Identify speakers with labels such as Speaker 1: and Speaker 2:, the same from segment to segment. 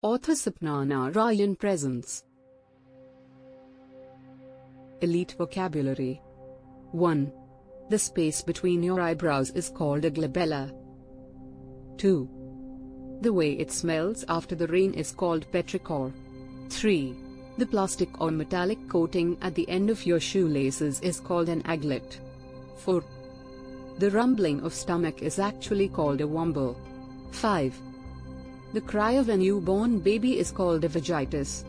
Speaker 1: Author Sapna Narayan presents Elite Vocabulary 1. The space between your eyebrows is called a glabella. 2. The way it smells after the rain is called petrichor. 3. The plastic or metallic coating at the end of your shoelaces is called an aglet. 4. The rumbling of stomach is actually called a wamble. 5. The cry of a newborn baby is called a vagitus.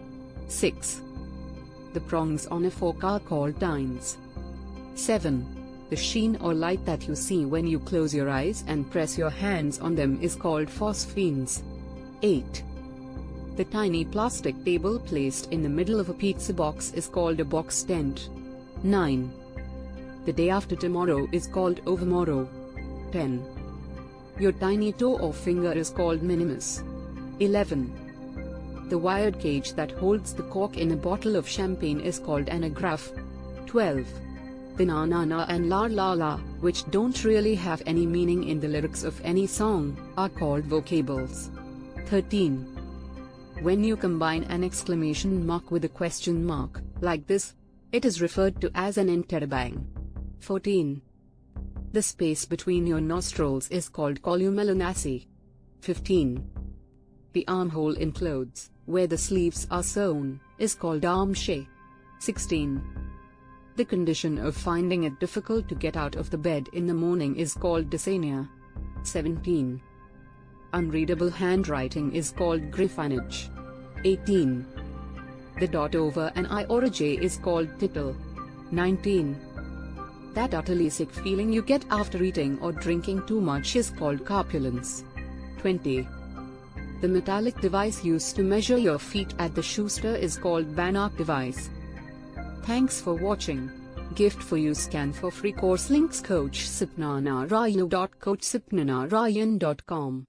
Speaker 1: 6. The prongs on a fork are called tines. 7. The sheen or light that you see when you close your eyes and press your hands on them is called phosphenes. 8. The tiny plastic table placed in the middle of a pizza box is called a box tent. 9. The day after tomorrow is called overmorrow. 10. Your tiny toe or finger is called minimus. 11. The wired cage that holds the cork in a bottle of champagne is called an agraffe. 12. The na na na and la la la, which don't really have any meaning in the lyrics of any song, are called vocables. 13. When you combine an exclamation mark with a question mark, like this, it is referred to as an interrobang. 14. The space between your nostrils is called columella nasi. 15. The armhole in clothes, where the sleeves are sewn, is called armscye. 16. The condition of finding it difficult to get out of the bed in the morning is called dysania. 17. Unreadable handwriting is called griffonage. 18. The dot over an I or a J is called tittle. 19. That utterly sick feeling you get after eating or drinking too much is called crapulence. 20. The metallic device used to measure your feet at the Schuster is called Brannock device. Thanks for watching. Gift for you scan for free course links coach SapnaNarayan.coachsipnanarayan.com